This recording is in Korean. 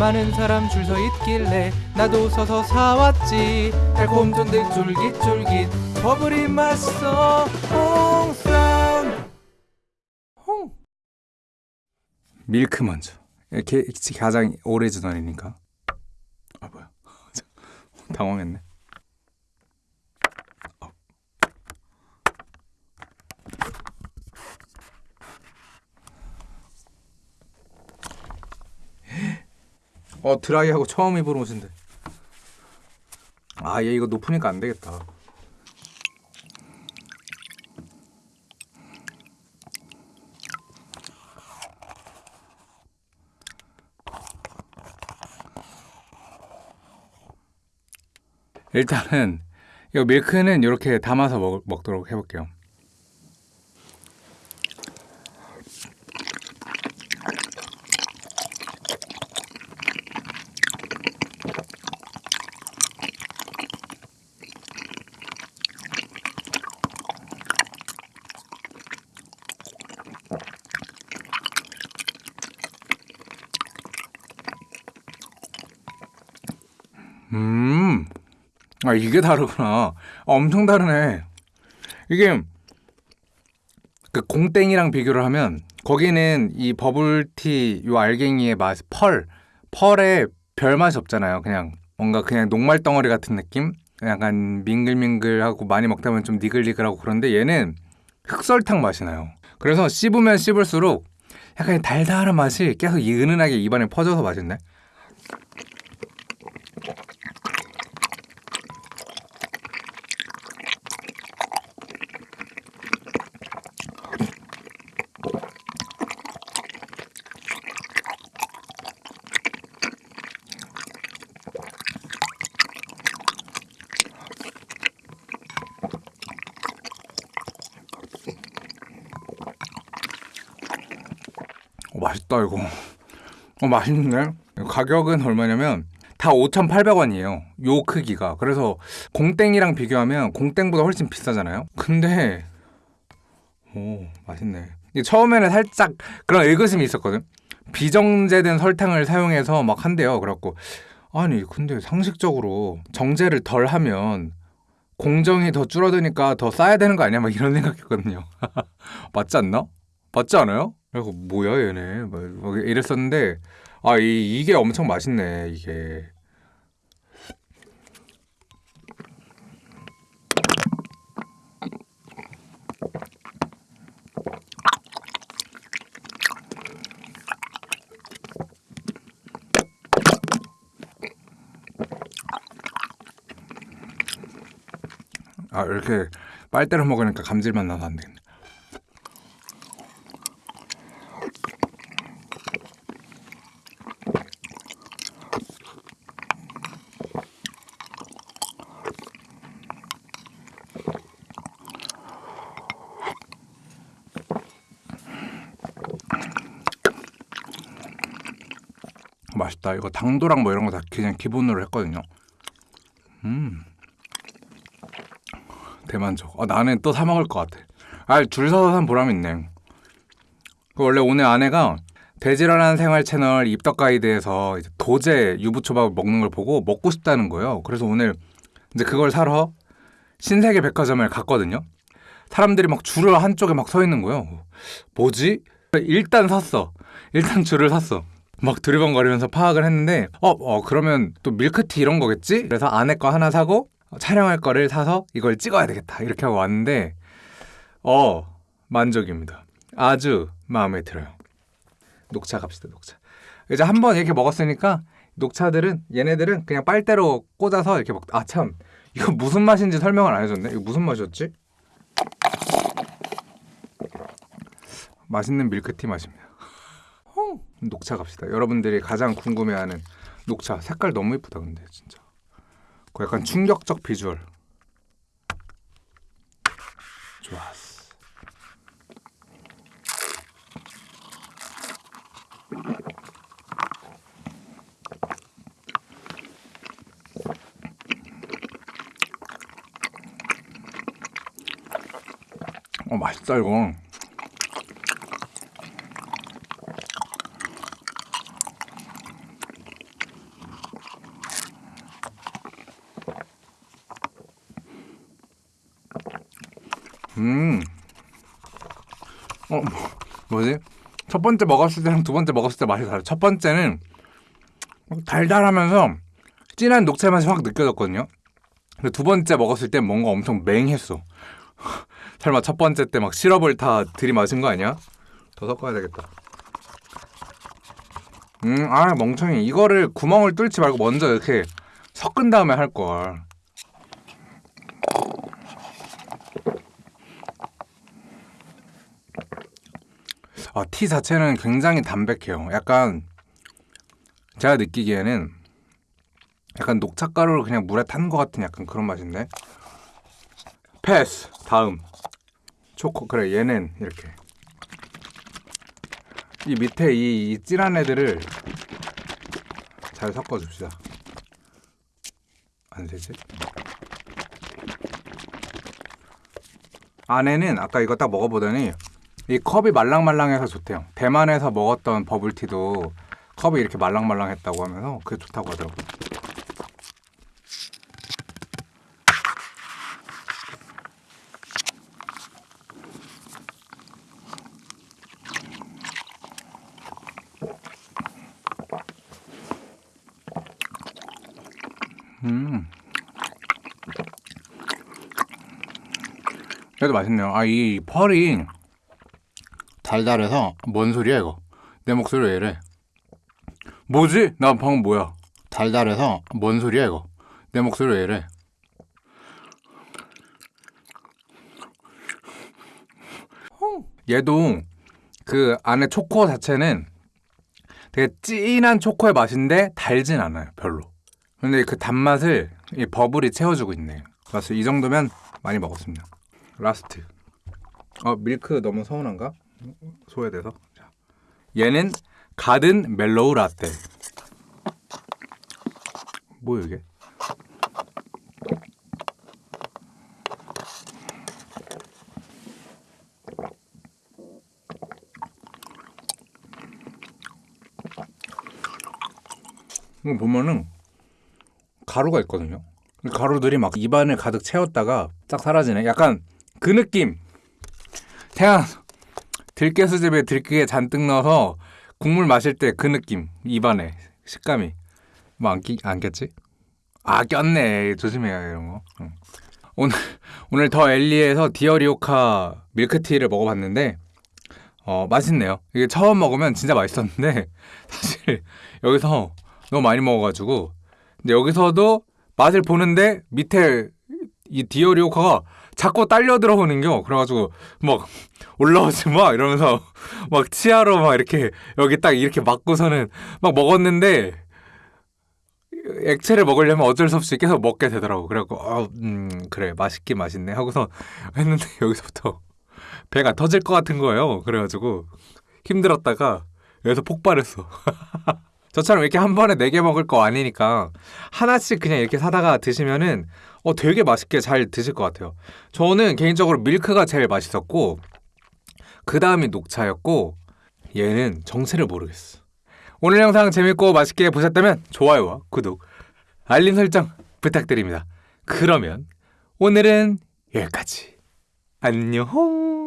많은 사람 줄 서 있길래 나도 서서 사왔지. 달콤 쫀득 쫄깃쫄깃 버블이 맛있어. 홍사운드 홍. 밀크 먼저. 이렇게 가장 오래전이니까 아 뭐야. 당황했네 어 드라이하고 처음 입은 옷인데 아 얘 이거 높으니까 안 되겠다. 일단은 이 밀크는 이렇게 담아서 먹, 먹도록 해볼게요 음, 아 이게 다르구나. 아, 엄청 다르네. 이게 그 공땡이랑 비교를 하면 거기는 이 버블티 요 알갱이의 맛, 펄, 펄에 별 맛이 없잖아요. 그냥 뭔가 그냥 녹말 덩어리 같은 느낌? 약간 밍글밍글하고 많이 먹다 보면 좀 니글니글하고 그런데 얘는 흑설탕 맛이 나요. 그래서 씹으면 씹을수록 약간 달달한 맛이 계속 은은하게 입안에 퍼져서 맛있네. 맛있다 이거. 어 맛있네 가격은 얼마냐면 다 5,800원이에요 요 크기가. 그래서 공땡이랑 비교하면 공땡보다 훨씬 비싸잖아요? 근데 오 맛있네. 처음에는 살짝 그런 의구심이 있었거든? 비정제된 설탕을 사용해서 막 한대요 그래갖고. 아니 근데 상식적으로 정제를 덜 하면 공정이 더 줄어드니까 더 싸야 되는 거 아니야? 막 이런 생각했거든요. 맞지 않나? 맞지 않아요? 그래서 뭐야 얘네? 막 이랬었는데 아 이, 이게 엄청 맛있네 이게. 아 이렇게 빨대로 먹으니까 감질맛 나서 안 되겠네 맛있다. 이거 당도랑 뭐 이런 거 다 그냥 기본으로 했거든요. 음. 대만족. 아, 나는 또 사 먹을 것 같아. 아, 줄 서서 산 보람 있네. 그 원래 오늘 아내가 돼지라는 생활 채널 입덕 가이드에서 도제 유부초밥을 먹는 걸 보고 먹고 싶다는 거예요. 그래서 오늘 이제 그걸 사러 신세계 백화점을 갔거든요. 사람들이 막 줄을 한쪽에 막 서 있는 거예요. 뭐지? 일단 샀어. 일단 줄을 샀어. 막 두리번거리면서 파악을 했는데 어, 어 그러면 또 밀크티 이런 거겠지? 그래서 아내 거 하나 사고 촬영할 거를 사서 이걸 찍어야 되겠다. 이렇게 하고 왔는데 어 만족입니다. 아주 마음에 들어요. 녹차 갑시다 녹차. 이제 한 번 이렇게 먹었으니까 녹차들은 얘네들은 그냥 빨대로 꽂아서 이렇게 먹 아 참. 이거 무슨 맛인지 설명을 안 해줬네. 이거 무슨 맛이었지? 맛있는 밀크티 맛입니다 녹차 갑시다. 여러분들이 가장 궁금해하는 녹차 색깔 너무 예쁘다 근데 진짜. 그 약간 충격적 비주얼. 좋았어. 어 맛있다 이거. 음. 어, 뭐, 뭐지? 첫 번째 먹었을 때랑 두 번째 먹었을 때 맛이 달라요. 첫 번째는 달달하면서 진한 녹차 맛이 확 느껴졌거든요. 근데 두 번째 먹었을 때 뭔가 엄청 맹했어. 설마 첫 번째 때 막 시럽을 다 들이마신 거 아니야? 더 섞어야 되겠다. 음, 아 멍청이. 이거를 구멍을 뚫지 말고 먼저 이렇게 섞은 다음에 할 걸. 아, 티 자체는 굉장히 담백해요. 약간 제가 느끼기에는 약간 녹차가루를 그냥 물에 탄 것 같은 약간 그런 맛인데. 패스. 다음. 초코 그래 얘는 이렇게 이 밑에 이, 이 진한 애들을 잘 섞어줍시다. 안 되지? 안에는 아까 이거 딱 먹어보더니 이 컵이 말랑말랑해서 좋대요. 대만에서 먹었던 버블티도 컵이 이렇게 말랑말랑했다고 하면서 그게 좋다고 하더라고요. 음. 그래도 맛있네요. 아, 이 펄이 달달해서 뭔 소리야 이거? 내 목소리 왜 이래? 뭐지? 나 방금 뭐야? 달달해서 뭔 소리야 이거? 내 목소리 왜 이래? 얘도 그 안에 초코 자체는 되게 진한 초코의 맛인데 달진 않아요 별로 근데 그 단맛을 이 버블이 채워주고 있네 그래서 이 정도면 많이 먹었습니다 last 어 밀크 너무 서운한가? 소외돼서 자. 얘는 가든 멜로우 라떼 뭐야 이게? 이거 보면은 가루가 있거든요. 그 가루들이 막 입안을 가득 채웠다가 딱 사라지네. 약간 그 느낌. 태양 들깨 수제비에 들깨 잔뜩 넣어서 국물 마실 때 그 느낌. 입안에 식감이. 뭐안 안 꼈지? 아 꼈네. 조심해야 이런 거. 응. 오늘 오늘 더 엘리에서 디어리오카 밀크티를 먹어봤는데 어 맛있네요. 이게 처음 먹으면 진짜 맛있었는데 사실 여기서 너무 많이 먹어가지고 근데 여기서도 맛을 보는데 밑에 이 디오리오카가 자꾸 딸려 들어오는겨. 그래가지고 막 올라오지 마! 이러면서 막 치아로 막 이렇게 여기 딱 이렇게 막고서는 막 먹었는데 액체를 먹으려면 어쩔 수 없이 계속 먹게 되더라고. 그래갖고 어, 음 그래. 맛있긴 맛있네. 하고서 했는데 여기서부터 배가 터질 것 같은 거예요. 그래가지고 힘들었다가 여기서 폭발했어. 저처럼 이렇게 한 번에 네 개 먹을 거 아니니까 하나씩 그냥 이렇게 사다가 드시면은 어 되게 맛있게 잘 드실 것 같아요. 저는 개인적으로 밀크가 제일 맛있었고 그 다음이 녹차였고 얘는 정체를 모르겠어. 오늘 영상 재밌고 맛있게 보셨다면 좋아요와 구독, 알림 설정 부탁드립니다. 그러면 오늘은 여기까지. 안녕.